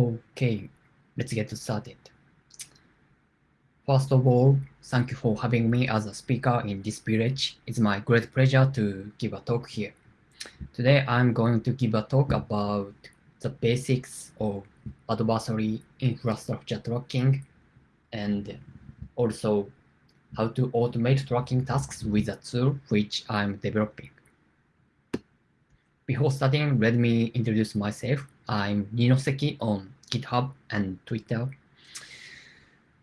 Okay, let's get started. First of all, thank you for having me as a speaker in this village. It's my great pleasure to give a talk here. Today, I'm going to give a talk about the basics of adversary infrastructure tracking and also how to automate tracking tasks with a tool which I'm developing. Before starting, let me introduce myself. I'm Ninoseki on GitHub and Twitter.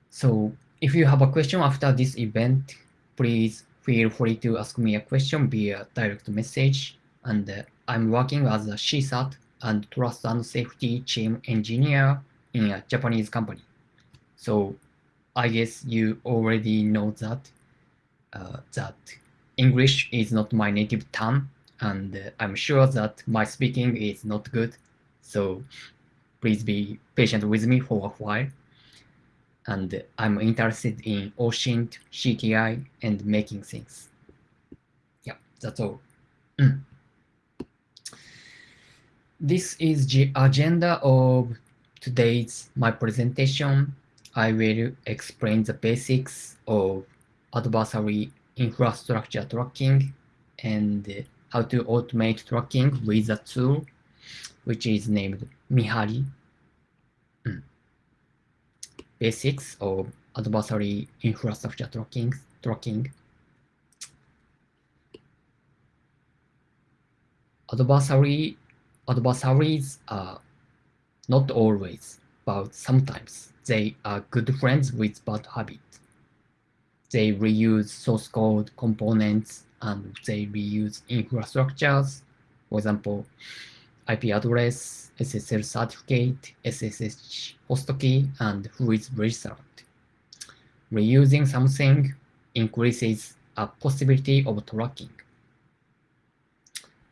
So if you have a question after this event, please feel free to ask me a question via direct message. And uh, I'm working as a CSIRT and Trust and Safety Team Engineer in a Japanese company. So I guess you already know that uh, that English is not my native tongue, and uh, I'm sure that my speaking is not good. So please be patient with me for a while. And I'm interested in OSINT, CTI, and making things. Yeah, that's all. This is the agenda of today's my presentation. I will explain the basics of adversary infrastructure tracking and how to automate tracking with a tool which is named Mihari. Mm. Basics of adversary infrastructure tracking. tracking. Adversary adversaries are not always, but sometimes they are good friends with bad habits. They reuse source code components and they reuse infrastructures, for example, IP address, SSL certificate, SSH host key, and who is registered. Reusing something increases a possibility of tracking.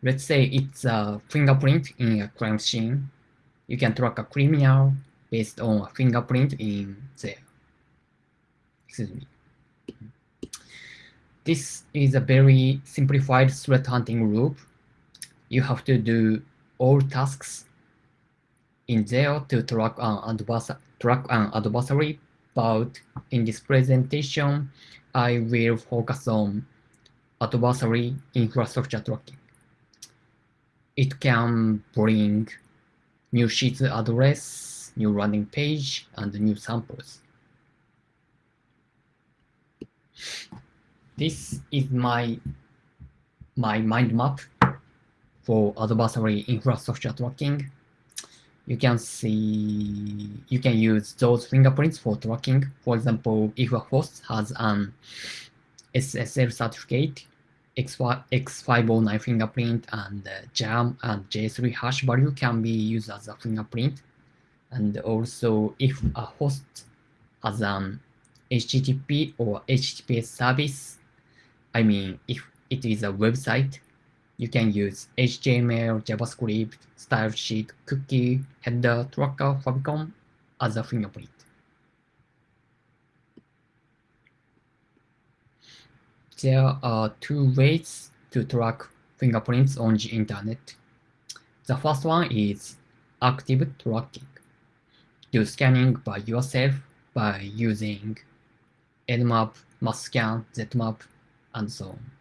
Let's say it's a fingerprint in a crime scene. You can track a criminal based on a fingerprint in there. Excuse me. This is a very simplified threat hunting loop. You have to do all tasks in there to track an, track an adversary, but in this presentation, I will focus on adversary infrastructure tracking it can bring new sheet address, new landing page, and new samples. This is my, my mind map for adversary infrastructure tracking. You can see, you can use those fingerprints for tracking. For example, if a host has an SSL certificate, X509 fingerprint and uh, JARM and JA3 hash value can be used as a fingerprint. And also if a host has an HTTP or HTTPS service, I mean, if it is a website, you can use HTML, JavaScript, style sheet, cookie, header, tracker, favicon as a fingerprint. There are two ways to track fingerprints on the internet. The first one is active tracking. Do scanning by yourself by using Nmap, Masscan, Zmap, and so on.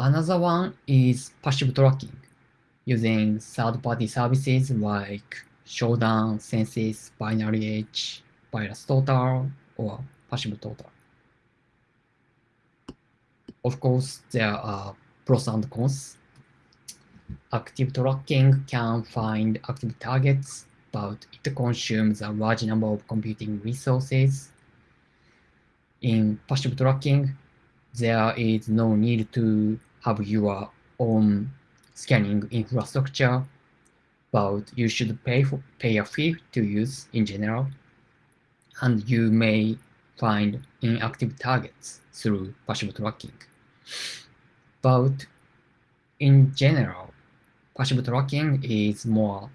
Another one is passive tracking, using third-party services like Shodan, Censys, Binary Edge, VirusTotal, or Passive Total. Of course, there are pros and cons. Active tracking can find active targets, but it consumes a large number of computing resources. In passive tracking, there is no need to have your own scanning infrastructure, but you should pay for pay a fee to use in general, and you may find inactive targets through passive tracking. But in general, passive tracking is more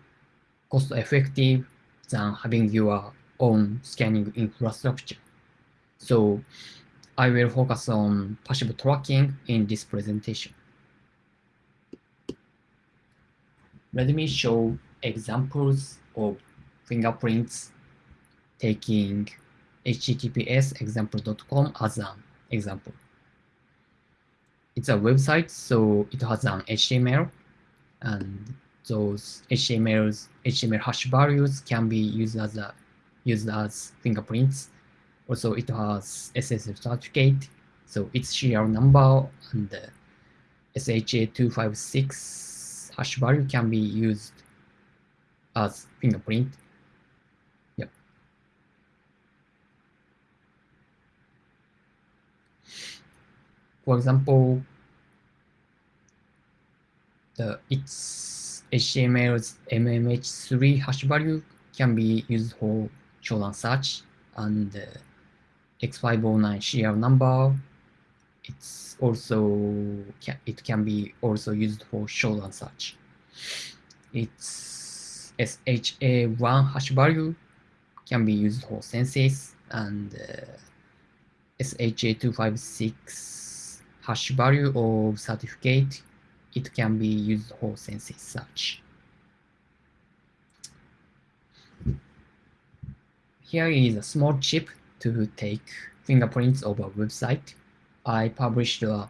cost effective than having your own scanning infrastructure. So I will focus on passive tracking in this presentation. Let me show examples of fingerprints taking https example.com as an example. It's a website, so it has an HTML, and those HTMLs, HTML hash values can be used as a used as fingerprints. Also, it has SSL certificate, so its serial number and the SHA-256 hash value can be used as fingerprint. Yep. For example, the its HTML's MMH3 hash value can be used for Shodan search and uh, X509 serial number. It's also it can be also used for Shodan search. Its SHA1 hash value can be used for Censys and uh, SHA256 hash value of certificate it can be used for Censys search. Here is a small chip to take fingerprints of a website. I published a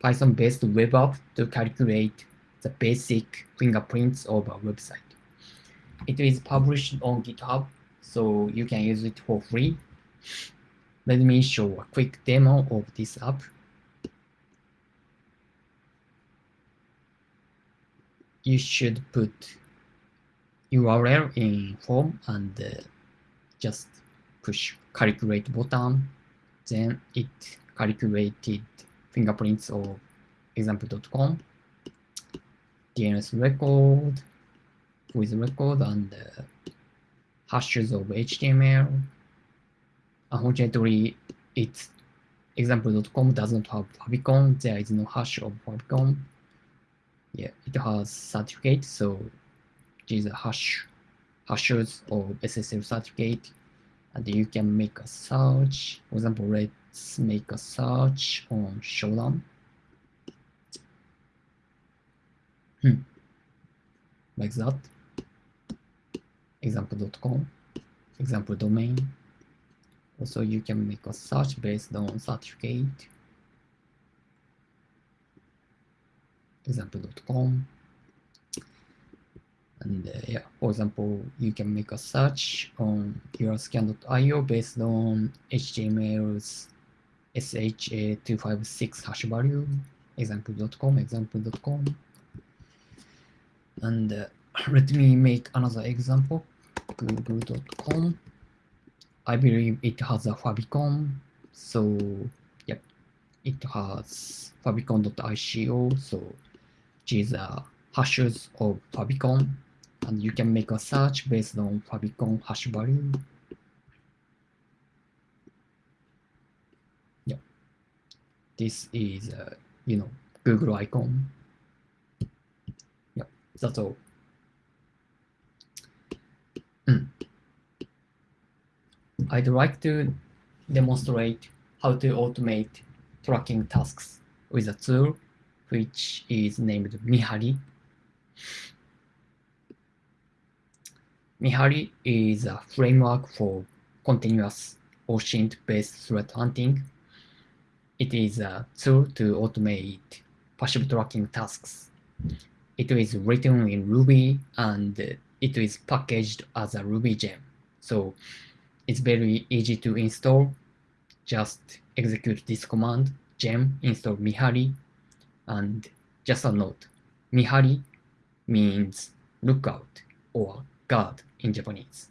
Python-based web app to calculate the basic fingerprints of a website. It is published on GitHub, so you can use it for free. Let me show a quick demo of this app. You should put URL in form and uh, just push calculate button. Then it calculated fingerprints of example.com, DNS record with record and uh, hashes of HTML. Unfortunately, it's example.com does not have favicon. There is no hash of favicon. Yeah, it has certificate, so these are hash hashes of SSL certificate, and you can make a search. For example, let's make a search on Shodan. Hmm. Like that. Example.com, example domain. Also, you can make a search based on certificate. Example.com. For example, you can make a search on urlscan.io based on HTML's SHA256 hash value, example.com, example.com. And uh, let me make another example, google.com. I believe it has a favicon, so yep, it has favicon.ico, so these are hashes of favicon and you can make a search based on favicon hash value. Yeah, this is uh, you know Google icon. Yeah, that's all. Mm. I'd like to demonstrate how to automate tracking tasks with a tool which is named Mihari. Mihari is a framework for continuous OSINT-based threat hunting. It is a tool to automate passive tracking tasks. It is written in Ruby and it is packaged as a Ruby gem. So it's very easy to install. Just execute this command, gem install Mihari. And just a note, Mihari means lookout or guard in Japanese.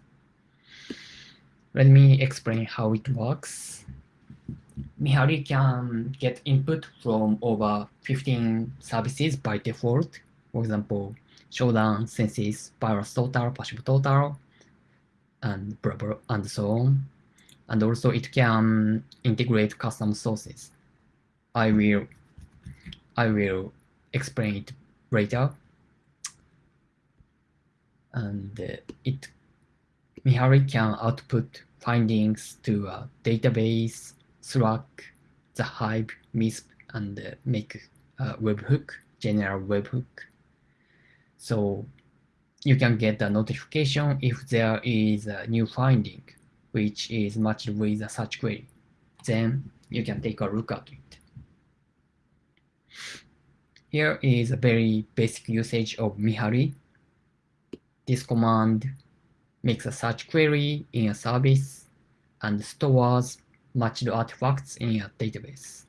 Let me explain how it works. Mihari can get input from over 15 services by default. For example, Shodan, Censys, Virus Total, Passive Total, and blah, blah, and so on. And also it can integrate custom sources. I will I will explain it later. And it Mihari can output findings to a database, Slack, the Hive, MISP, and make a webhook, general webhook. So you can get a notification if there is a new finding, which is matched with a search query. Then you can take a look at it. Here is a very basic usage of Mihari. This command makes a search query in a service and stores matched artifacts in a database.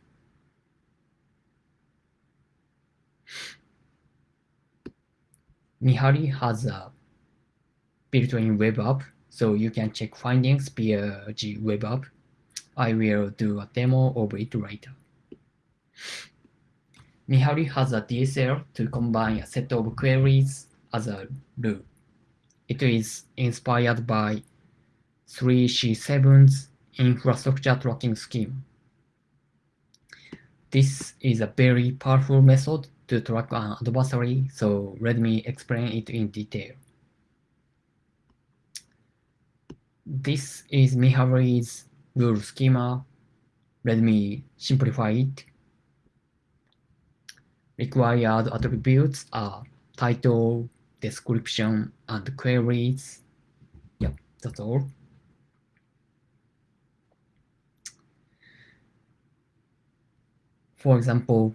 Mihari has a built-in web app, so you can check findings via the web app. I will do a demo of it later. Mihari has a DSL to combine a set of queries as a rule. It is inspired by 3C7's infrastructure tracking scheme. This is a very powerful method to track an adversary, so let me explain it in detail. This is Mihari's rule schema. Let me simplify it. Required attributes are title, description, and queries. Yeah, that's all. For example,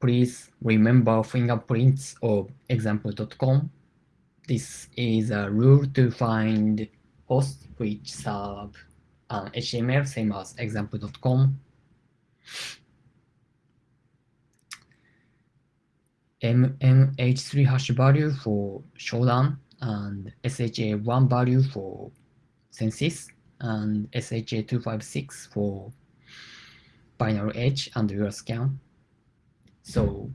please remember fingerprints of example.com. This is a rule to find hosts which serve an HTML same as example.com. MMH3 hash value for Shodan and SHA1 value for Censys and SHA256 for binary edge and urlscan. So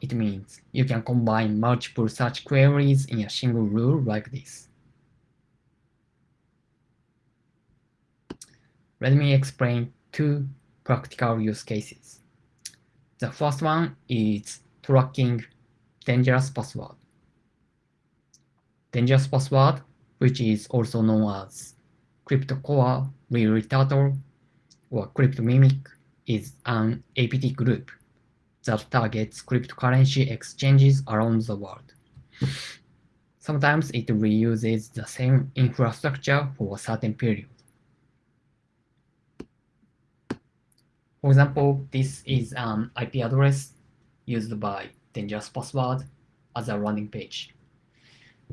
it means you can combine multiple search queries in a single rule like this. Let me explain two practical use cases. The first one is tracking dangerous password. Dangerous password, which is also known as CryptoCore Real or CryptoMimic, is an APT group that targets cryptocurrency exchanges around the world. Sometimes it reuses the same infrastructure for a certain period. For example, this is an IP address used by Dangerous Password as a landing page.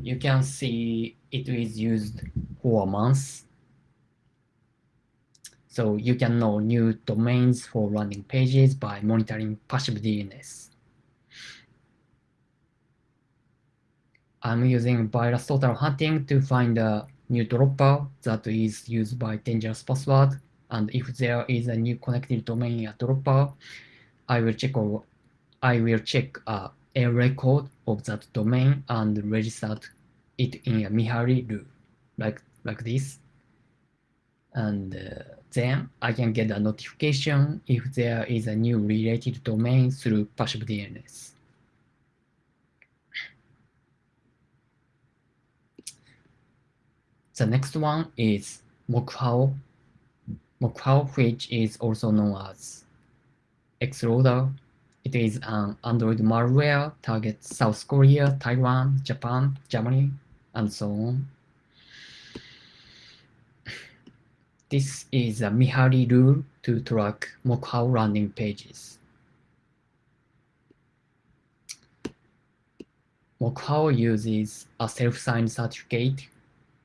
You can see it is used for months. So you can know new domains for landing pages by monitoring passive DNS. I'm using VirusTotal Hunting to find a new dropper that is used by Dangerous Password and if there is a new connected domain in a dropper, I will check I will check uh, a record of that domain and register it in a Mihari rule, like like this. And uh, then I can get a notification if there is a new related domain through passive DNS. The next one is MoqHao MoqHao, which is also known as Xloader. It is an Android malware targets South Korea, Taiwan, Japan, Germany, and so on. This is a Mihari rule to track MoqHao landing pages. MoqHao uses a self-signed certificate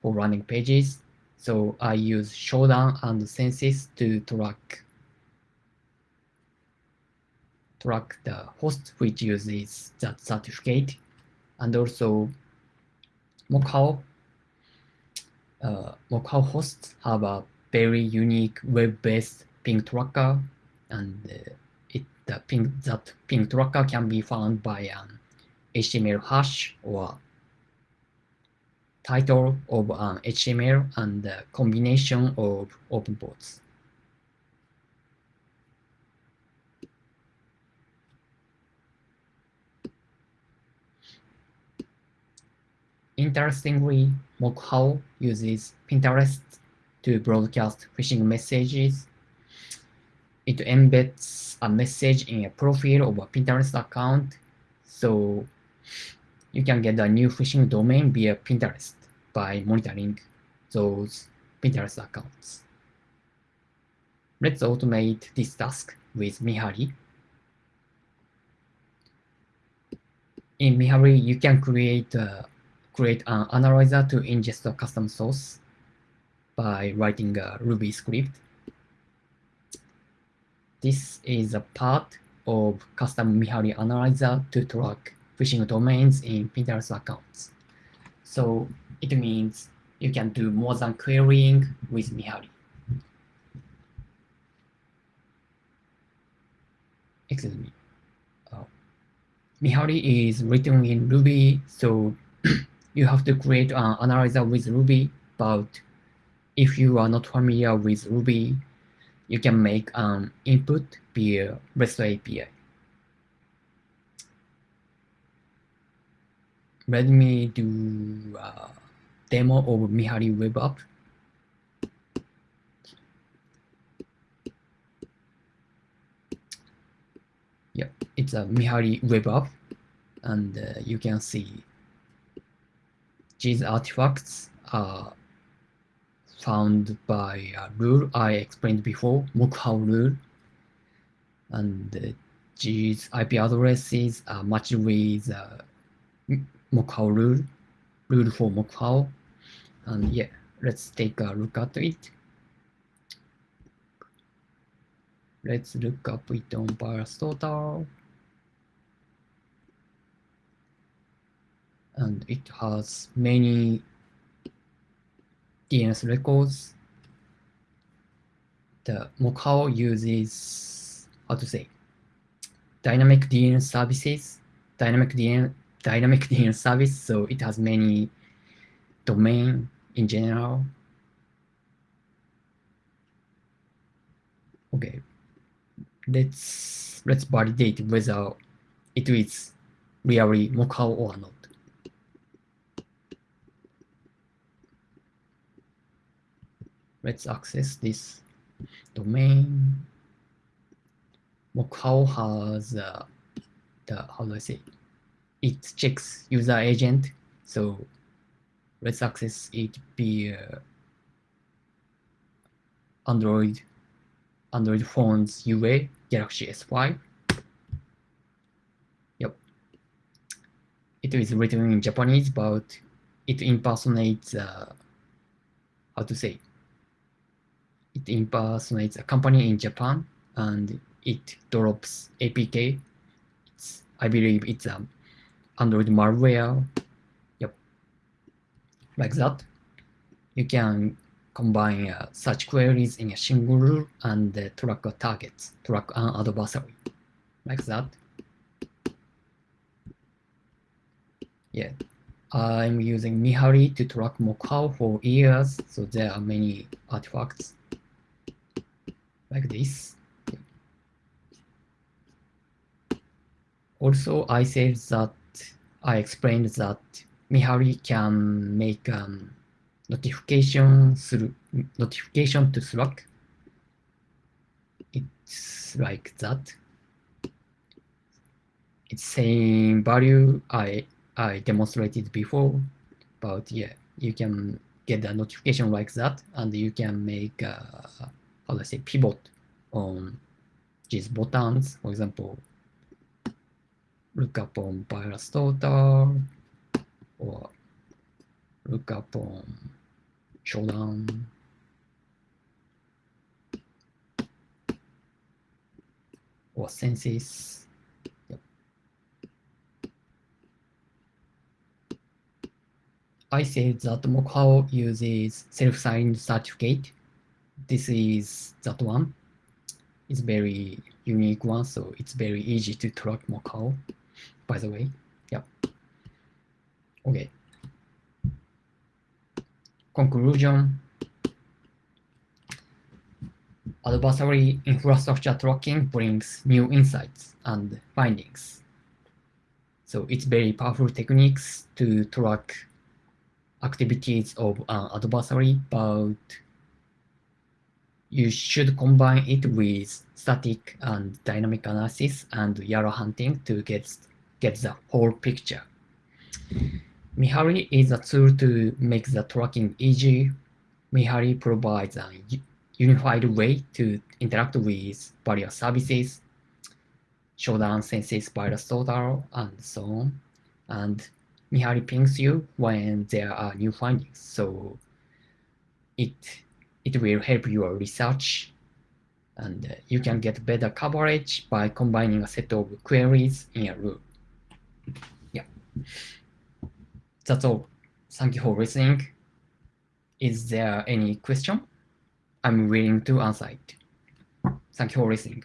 for landing pages so I use Shodan and Censys to track track the host which uses that certificate and also MoqHao uh, hosts have a very unique web-based ping tracker and uh, it the ping that ping tracker can be found by an HTML hash or title of an HTML and the combination of open ports. Interestingly, MoqHao uses Pinterest to broadcast phishing messages. It embeds a message in a profile of a Pinterest account, so you can get a new phishing domain via Pinterest by monitoring those Pinterest accounts. Let's automate this task with Mihari. In Mihari, you can create a, create an analyzer to ingest a custom source by writing a Ruby script. This is a part of custom Mihari analyzer to track phishing domains in Pinterest accounts. So it means you can do more than querying with Mihari. Excuse me. Uh, Mihari is written in Ruby, so you have to create an analyzer with Ruby, but if you are not familiar with Ruby, you can make an input via REST API. Let me do a demo of Mihari web app. Yeah, it's a Mihari web app, and uh, you can see these artifacts are found by a rule I explained before, MoqHao rule. And uh, these IP addresses are matched with uh, rule, rule for MoqHao. And yeah, let's take a look at it. Let's look up it on VirusTotal. And it has many DNS records. The MoqHao uses, how to say, dynamic DNS services, dynamic DNS, dynamic DNS service, so it has many domain in general. Okay, let's let's validate whether it is really MoqHao or not. Let's access this domain. MoqHao has uh, the, how do I say, it checks user agent. So let's access it via Android, Android phones UA, Galaxy S5. Yep. It is written in Japanese, but it impersonates, uh, how to say, it impersonates a company in Japan and it drops APK. It's, I believe it's a Android malware. Yep. Like that. You can combine uh, such queries in a single rule and uh, track a target, track an adversary. Like that. Yeah. I'm using Mihari to track MoqHao for years, so there are many artifacts like this. Also, I said that I explained that Mihari can make um, notification through notification to Slack. It's like that. It's same value I I demonstrated before, but yeah, you can get a notification like that, and you can make uh, how I say, pivot on these buttons. For example, look up on VirusTotal or look up on Shodan. or Censys. Yep. I said that MoqHao uses self-signed certificate this is that one. It's very unique one, so it's very easy to track MoqHao, by the way. Yeah. Okay. Conclusion. Adversary infrastructure tracking brings new insights and findings. So it's very powerful techniques to track activities of uh, an adversary, but you should combine it with static and dynamic analysis and YARA hunting to get, get the whole picture. Mihari is a tool to make the tracking easy. Mihari provides a unified way to interact with various services, Shodan Censys virus total, and so on. And Mihari pings you when there are new findings. So it it will help your research and uh, you can get better coverage by combining a set of queries in a row. Yeah. That's all. Thank you for listening. Is there any question? I'm willing to answer it. Thank you for listening.